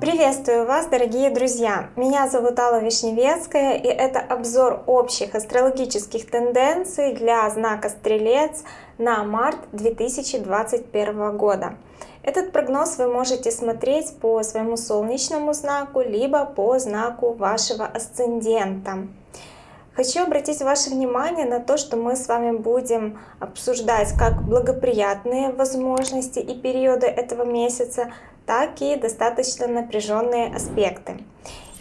Приветствую вас, дорогие друзья! Меня зовут Алла Вишневецкая, и это обзор общих астрологических тенденций для знака Стрелец на март 2021 года. Этот прогноз вы можете смотреть по своему солнечному знаку, либо по знаку вашего асцендента. Хочу обратить ваше внимание на то, что мы с вами будем обсуждать как благоприятные возможности и периоды этого месяца, так и достаточно напряженные аспекты.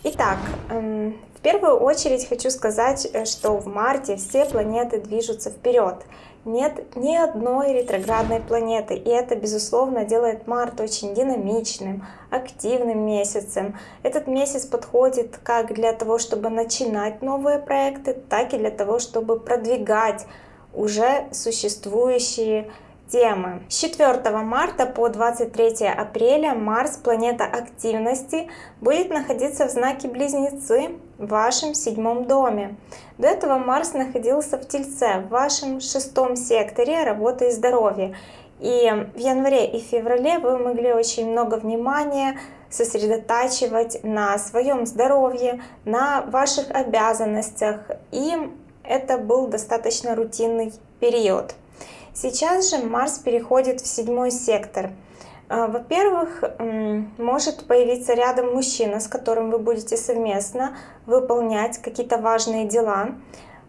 Итак, эм, в первую очередь хочу сказать, э, что в марте все планеты движутся вперед. Нет ни одной ретроградной планеты, и это, безусловно, делает март очень динамичным, активным месяцем. Этот месяц подходит как для того, чтобы начинать новые проекты, так и для того, чтобы продвигать уже существующие темы. С 4 марта по 23 апреля Марс, планета активности, будет находиться в знаке Близнецы в вашем седьмом доме. До этого Марс находился в Тельце, в вашем шестом секторе работы и здоровья. И в январе и феврале вы могли очень много внимания сосредотачивать на своем здоровье, на ваших обязанностях. И это был достаточно рутинный период. Сейчас же Марс переходит в седьмой сектор. А, во-первых, может появиться рядом мужчина, с которым вы будете совместно выполнять какие-то важные дела.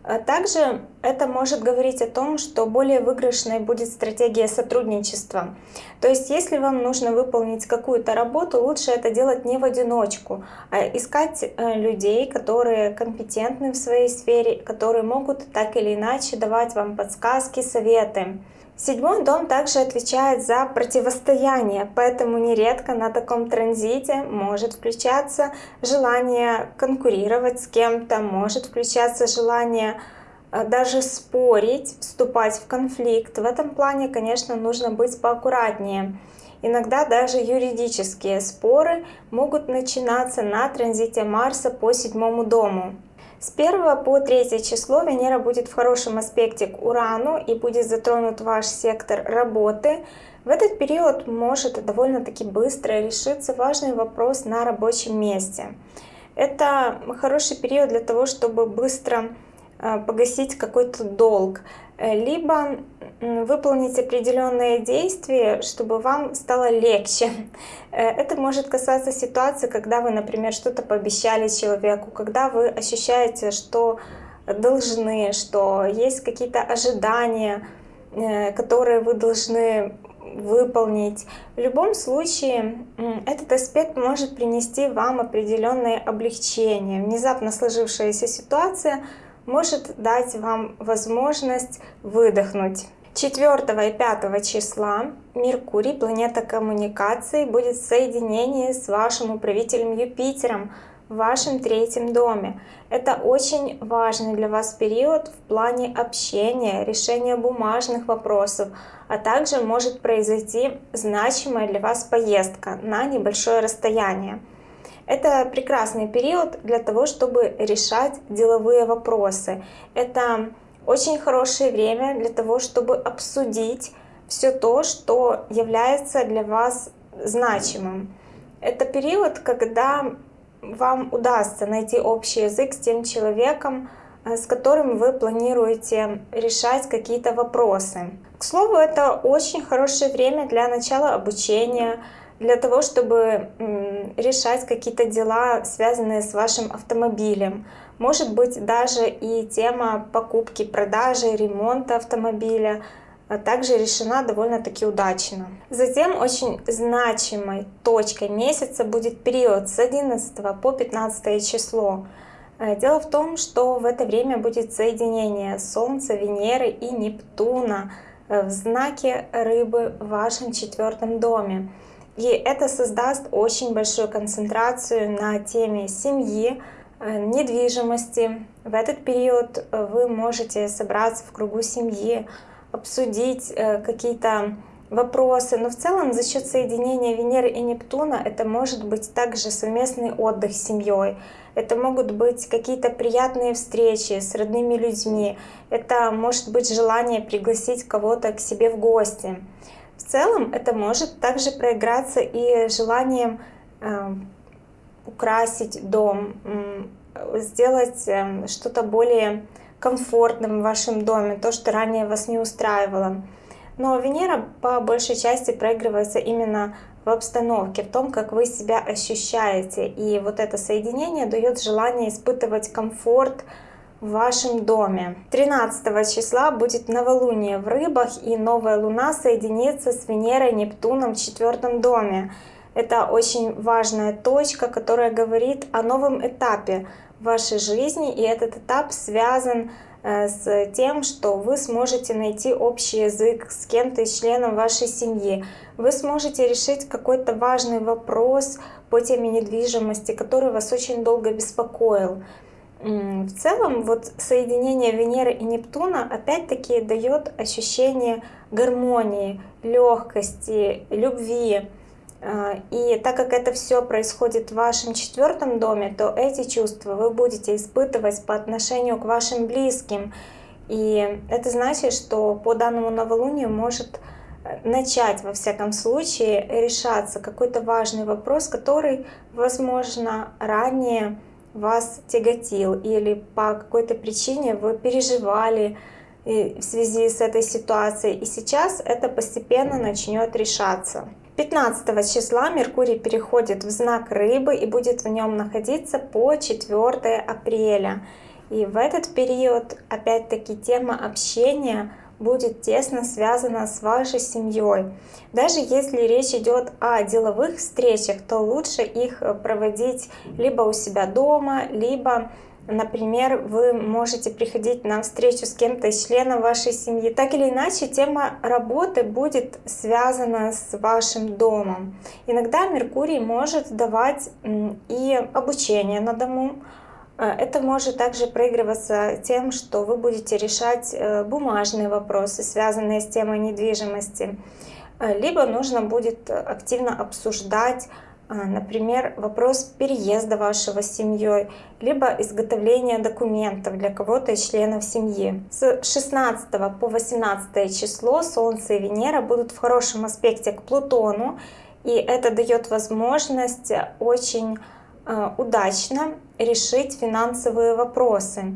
А также это может говорить о том, что более выигрышной будет стратегия сотрудничества. То есть если вам нужно выполнить какую-то работу, лучше это делать не в одиночку, а искать э, людей, которые компетентны в своей сфере, которые могут так или иначе давать вам подсказки, советы. Седьмой дом также отвечает за противостояние, поэтому нередко на таком транзите может включаться желание конкурировать с кем-то, может включаться желание э, даже спорить, вступать в конфликт. В этом плане, конечно, нужно быть поаккуратнее. Иногда даже юридические споры могут начинаться на транзите Марса по седьмому дому. С 1 по 3 число Венера будет в хорошем аспекте к Урану и будет затронут ваш сектор работы. В этот период может довольно-таки быстро решиться важный вопрос на рабочем месте. Это хороший период для того, чтобы быстро э, погасить какой-то долг, либо выполнить определенные действия, чтобы вам стало легче. Э, это может касаться ситуации, когда вы, например, что-то пообещали человеку, когда вы ощущаете, что должны, что есть какие-то ожидания, э, которые вы должны выполнить. В любом случае, этот аспект может принести вам определенное облегчение. Внезапно сложившаяся ситуация может дать вам возможность выдохнуть. 4 и 5 числа Меркурий, планета коммуникации, будет в соединении с вашим управителем Юпитером в вашем третьем доме. Это очень важный для вас период в плане общения, решения бумажных вопросов, а также может произойти значимая для вас поездка на небольшое расстояние. Это прекрасный период для того, чтобы решать деловые вопросы. Это очень хорошее время для того, чтобы обсудить все то, что является для вас значимым. Это период, когда вам удастся найти общий язык с тем человеком, э, с которым вы планируете решать какие-то вопросы. К слову, это очень хорошее время для начала обучения, для того, чтобы решать какие-то дела, связанные с вашим автомобилем. Может быть даже и тема покупки, продажи, ремонта автомобиля а также решена довольно-таки удачно. Затем очень значимой точкой месяца будет период с 11 по 15 число. Э, дело в том, что в это время будет соединение Солнца, Венеры и Нептуна э, в знаке Рыбы в вашем четвертом доме. И это создаст очень большую концентрацию на теме семьи, Э, недвижимости. В этот период э, вы можете собраться в кругу семьи, обсудить э, какие-то вопросы. Но в целом за счет соединения Венеры и Нептуна это может быть также совместный отдых с семьей. это могут быть какие-то приятные встречи с родными людьми, это может быть желание пригласить кого-то к себе в гости. В целом это может также проиграться и желанием э, украсить дом, сделать э, что-то более комфортным в вашем доме, то, что ранее вас не устраивало. Но Венера по большей части проигрывается именно в обстановке, в том, как вы себя ощущаете. И вот это соединение дает желание испытывать комфорт в вашем доме. 13 числа будет новолуние в рыбах и новая луна соединится с Венерой Нептуном в четвертом доме. Это очень важная точка, которая говорит о новом этапе вашей жизни. И этот этап связан Э, с тем, что вы сможете найти общий язык с кем-то из членов вашей семьи. Вы сможете решить какой-то важный вопрос по теме недвижимости, который вас очень долго беспокоил. В целом, вот соединение Венеры и Нептуна опять-таки дает ощущение гармонии, легкости, любви. А, и так как это все происходит в вашем четвертом доме, то эти чувства вы будете испытывать по отношению к вашим близким. И это значит, что по данному новолунию может э, начать, во всяком случае, решаться какой-то важный вопрос, который, возможно, ранее вас тяготил или по какой-то причине вы переживали э, в связи с этой ситуацией. И сейчас это постепенно начнет решаться. 15 числа Меркурий переходит в знак Рыбы и будет в нем находиться по 4 апреля. И в этот период, опять-таки, тема общения будет тесно связана с вашей семьей. Даже если речь идет о деловых встречах, то лучше их проводить либо у себя дома, либо Например, вы можете приходить на встречу с кем-то из членов вашей семьи. Так или иначе, тема работы будет связана с вашим домом. Иногда Меркурий может давать и обучение на дому. Э, это может также проигрываться тем, что вы будете решать э, бумажные вопросы, связанные с темой недвижимости. Э, либо нужно будет активно обсуждать а, например, вопрос переезда вашего семьей, либо изготовления документов для кого-то из членов семьи. С 16 по 18 число Солнце и Венера будут в хорошем аспекте к Плутону, и это дает возможность очень а, удачно решить финансовые вопросы.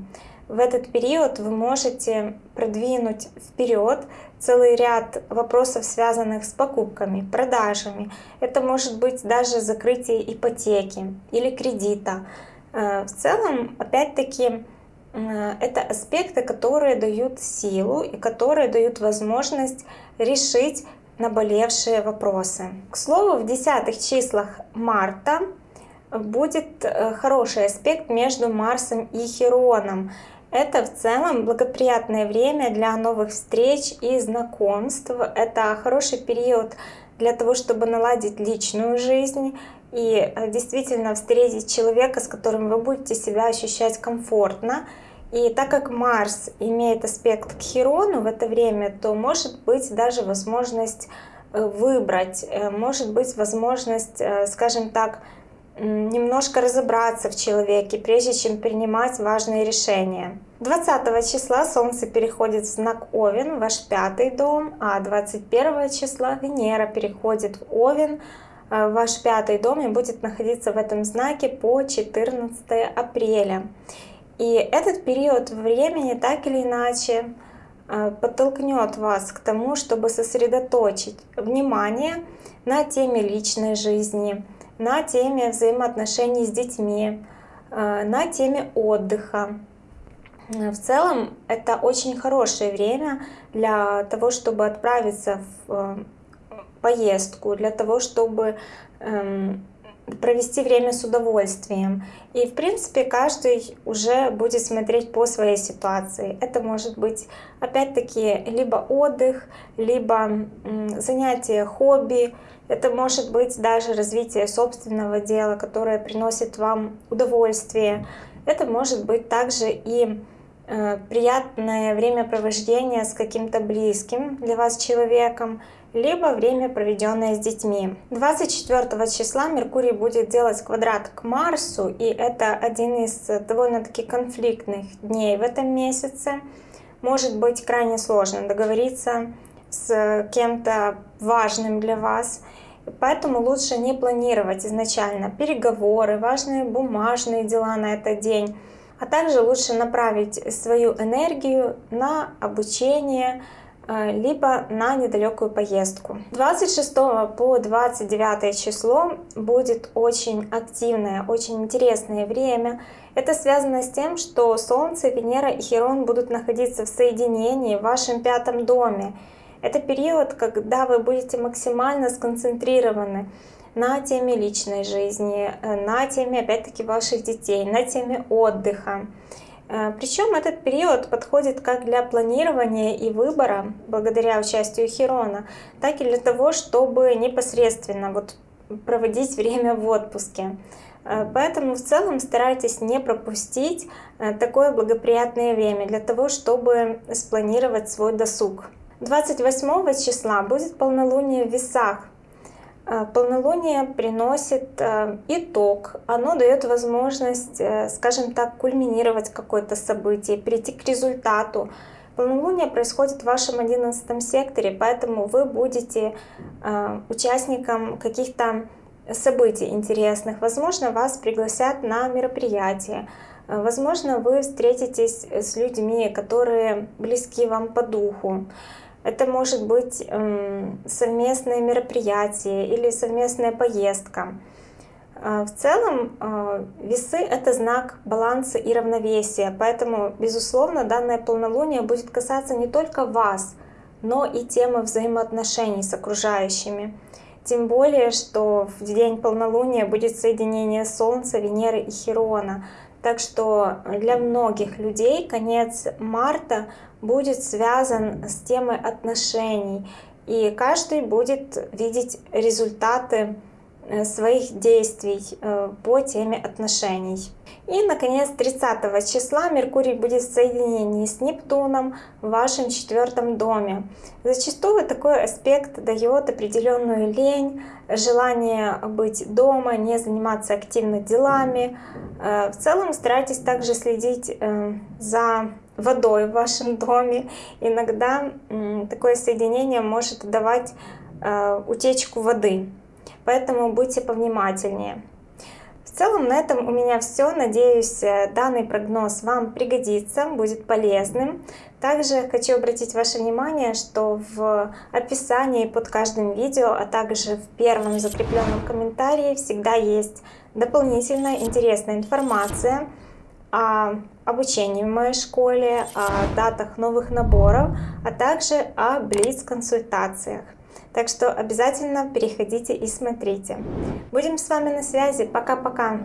В этот период вы можете продвинуть вперед целый ряд вопросов, связанных с покупками, продажами. Это может быть даже закрытие ипотеки или кредита. Э, в целом, опять-таки, э, это аспекты, которые дают силу и которые дают возможность решить наболевшие вопросы. К слову, в десятых числах марта будет э, хороший аспект между Марсом и Хероном. Это в целом благоприятное время для новых встреч и знакомств. Это хороший период для того, чтобы наладить личную жизнь и э, действительно встретить человека, с которым вы будете себя ощущать комфортно. И так как Марс имеет аспект к Хирону в это время, то может быть даже возможность э, выбрать, может быть возможность, скажем так, немножко разобраться в человеке, прежде чем принимать важные решения. 20 числа Солнце переходит в знак Овен, ваш пятый дом, а 21 числа Венера переходит в Овен, э, ваш пятый дом и будет находиться в этом знаке по 14 апреля. И этот период времени так или иначе э, подтолкнет вас к тому, чтобы сосредоточить внимание на теме личной жизни, на теме взаимоотношений с детьми, э, на теме отдыха. В целом это очень хорошее время для того, чтобы отправиться в э, поездку, для того, чтобы эм, провести время с удовольствием. И в принципе каждый уже будет смотреть по своей ситуации. Это может быть опять-таки либо отдых, либо занятие хобби, это может быть даже развитие собственного дела, которое приносит вам удовольствие. Это может быть также и э, приятное времяпровождение с каким-то близким для вас человеком, либо время, проведенное с детьми. 24 числа Меркурий будет делать квадрат к Марсу, и это один из довольно-таки конфликтных дней в этом месяце. Может быть крайне сложно договориться с кем-то важным для вас, поэтому лучше не планировать изначально переговоры, важные бумажные дела на этот день, а также лучше направить свою энергию на обучение, Э, либо на недалекую поездку. 26 по 29 число будет очень активное, очень интересное время. Это связано с тем, что Солнце, Венера и Херон будут находиться в соединении в вашем пятом доме. Это период, когда вы будете максимально сконцентрированы на теме личной жизни, э, на теме, опять-таки, ваших детей, на теме отдыха. Э, Причем этот период подходит как для планирования и выбора, благодаря участию Херона, так и для того, чтобы непосредственно вот проводить время в отпуске. Э, поэтому в целом старайтесь не пропустить такое благоприятное время для того, чтобы спланировать свой досуг. 28 числа будет полнолуние в весах. Э, полнолуние приносит э, итог, оно дает возможность, э, скажем так, кульминировать какое-то событие, прийти к результату. Полнолуние происходит в вашем одиннадцатом секторе, поэтому вы будете участником каких-то событий интересных. Возможно, вас пригласят на мероприятие. Возможно, вы встретитесь с людьми, которые близки вам по духу. Это может быть эм, совместное мероприятие или совместная поездка. Э, в целом э, весы — это знак баланса и равновесия, поэтому, безусловно, данное полнолуние будет касаться не только вас, но и темы взаимоотношений с окружающими. Тем более, что в день полнолуния будет соединение Солнца, Венеры и Херона. Так что для многих людей конец марта будет связан с темой отношений, и каждый будет видеть результаты своих действий э, по теме отношений. И, наконец, 30 числа Меркурий будет в соединении с Нептуном в вашем четвертом доме. Зачастую такой аспект дает определенную лень, желание быть дома, не заниматься активно делами. Э, в целом старайтесь также следить за водой в вашем доме. Иногда такое соединение может давать э, утечку воды, поэтому будьте повнимательнее. В целом на этом у меня все. Надеюсь, э, данный прогноз вам пригодится, будет полезным. Также хочу обратить ваше внимание, что в описании под каждым видео, а также в первом закрепленном комментарии всегда есть дополнительная интересная информация о обучении в моей школе, о датах новых наборов, а также о блиц-консультациях. Так что обязательно переходите и смотрите. Будем с вами на связи. Пока-пока!